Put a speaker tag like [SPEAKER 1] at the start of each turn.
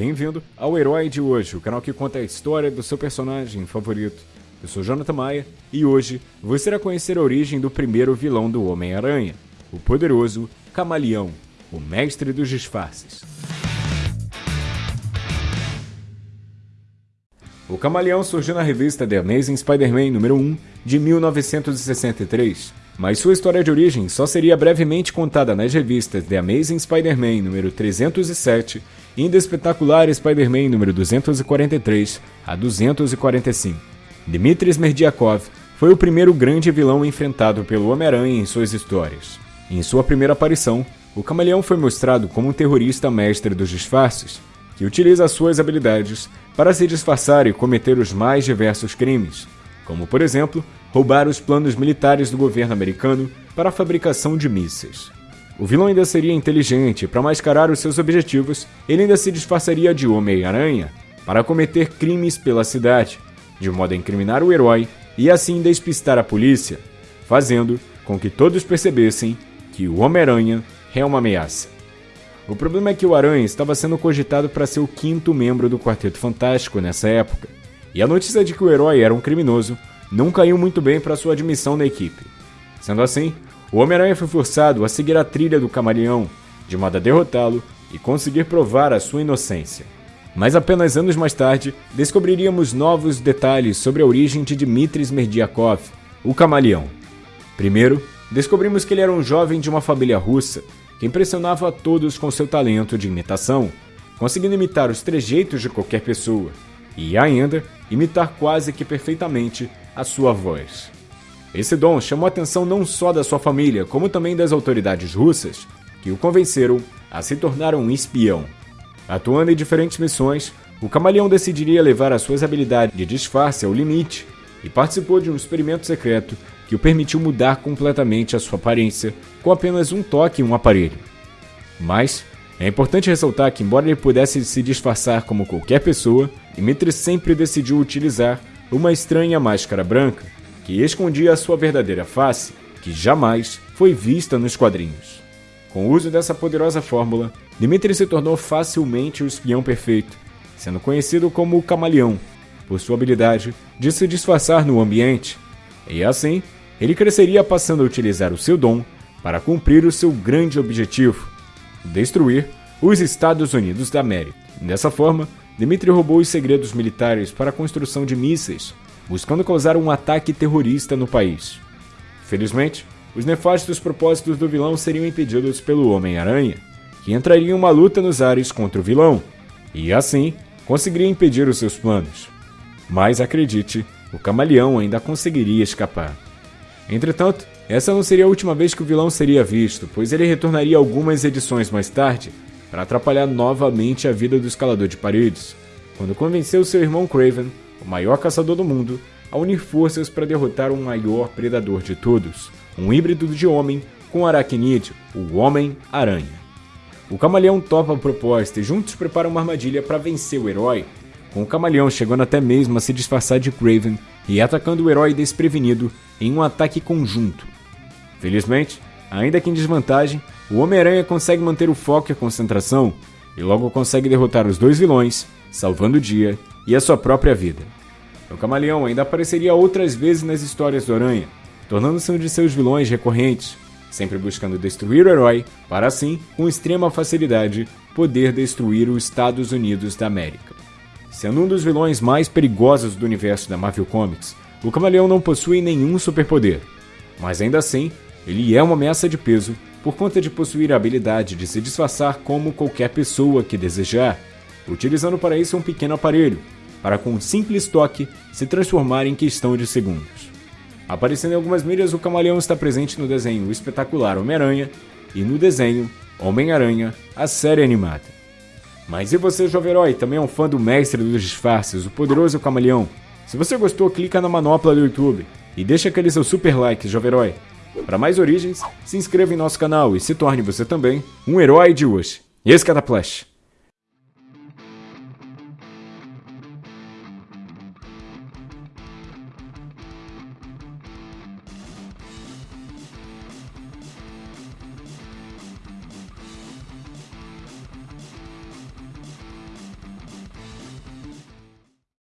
[SPEAKER 1] Bem-vindo ao Herói de Hoje, o canal que conta a história do seu personagem favorito. Eu sou Jonathan Maia e hoje você irá conhecer a origem do primeiro vilão do Homem-Aranha, o poderoso Camaleão, o mestre dos disfarces. O Camaleão surgiu na revista The Amazing Spider-Man número 1 de 1963, mas sua história de origem só seria brevemente contada nas revistas The Amazing Spider-Man número 307 e Espetacular Spider-Man número 243 a 245. Dmitry Smerdiakov foi o primeiro grande vilão enfrentado pelo Homem-Aranha em suas histórias. Em sua primeira aparição, o Camaleão foi mostrado como um terrorista mestre dos disfarces, que utiliza suas habilidades para se disfarçar e cometer os mais diversos crimes, como por exemplo, roubar os planos militares do governo americano para a fabricação de mísseis. O vilão ainda seria inteligente, para mascarar os seus objetivos, ele ainda se disfarçaria de Homem-Aranha para cometer crimes pela cidade, de modo a incriminar o herói e assim despistar a polícia, fazendo com que todos percebessem que o Homem-Aranha é uma ameaça. O problema é que o Aranha estava sendo cogitado para ser o quinto membro do Quarteto Fantástico nessa época, e a notícia de que o herói era um criminoso não caiu muito bem para sua admissão na equipe. Sendo assim, o Homem-Aranha foi forçado a seguir a trilha do Camaleão, de modo a derrotá-lo e conseguir provar a sua inocência. Mas apenas anos mais tarde, descobriríamos novos detalhes sobre a origem de Dmitry Smerdiakov, o Camaleão. Primeiro, descobrimos que ele era um jovem de uma família russa que impressionava a todos com seu talento de imitação, conseguindo imitar os trejeitos de qualquer pessoa e ainda imitar quase que perfeitamente a sua voz. Esse dom chamou a atenção não só da sua família, como também das autoridades russas, que o convenceram a se tornar um espião. Atuando em diferentes missões, o camaleão decidiria levar as suas habilidades de disfarce ao limite e participou de um experimento secreto que o permitiu mudar completamente a sua aparência com apenas um toque em um aparelho. Mas é importante ressaltar que, embora ele pudesse se disfarçar como qualquer pessoa, Dimitri sempre decidiu utilizar uma estranha máscara branca que escondia a sua verdadeira face, que jamais foi vista nos quadrinhos. Com o uso dessa poderosa fórmula, Dimitri se tornou facilmente o espião perfeito, sendo conhecido como o Camaleão, por sua habilidade de se disfarçar no ambiente. E assim, ele cresceria passando a utilizar o seu dom para cumprir o seu grande objetivo: destruir os Estados Unidos da América. Dessa forma, Dmitry roubou os segredos militares para a construção de mísseis, buscando causar um ataque terrorista no país. Felizmente, os nefastos propósitos do vilão seriam impedidos pelo Homem-Aranha, que entraria em uma luta nos ares contra o vilão, e assim conseguiria impedir os seus planos. Mas acredite, o camaleão ainda conseguiria escapar. Entretanto, essa não seria a última vez que o vilão seria visto, pois ele retornaria algumas edições mais tarde para atrapalhar novamente a vida do escalador de paredes, quando convenceu seu irmão Craven, o maior caçador do mundo, a unir forças para derrotar o maior predador de todos, um híbrido de homem com aracnídeo, o Homem-Aranha. O camaleão topa a proposta e juntos preparam uma armadilha para vencer o herói, com o camaleão chegando até mesmo a se disfarçar de Craven e atacando o herói desprevenido em um ataque conjunto. Felizmente, ainda que em desvantagem, o Homem-Aranha consegue manter o foco e a concentração e logo consegue derrotar os dois vilões, salvando o dia e a sua própria vida. O Camaleão ainda apareceria outras vezes nas histórias do Aranha, tornando-se um de seus vilões recorrentes, sempre buscando destruir o herói para assim, com extrema facilidade, poder destruir os Estados Unidos da América. Sendo um dos vilões mais perigosos do universo da Marvel Comics, o Camaleão não possui nenhum superpoder, mas ainda assim, ele é uma ameaça de peso por conta de possuir a habilidade de se disfarçar como qualquer pessoa que desejar, utilizando para isso um pequeno aparelho, para com um simples toque se transformar em questão de segundos. Aparecendo em algumas mídias, o camaleão está presente no desenho espetacular Homem-Aranha e no desenho Homem-Aranha, a série animada. Mas e você, jovem herói, também é um fã do mestre dos disfarces, o poderoso camaleão? Se você gostou, clica na manopla do YouTube e deixa aquele seu super like, jovem herói. Para mais origens, se inscreva em nosso canal e se torne você também um herói de hoje. Esse Flash.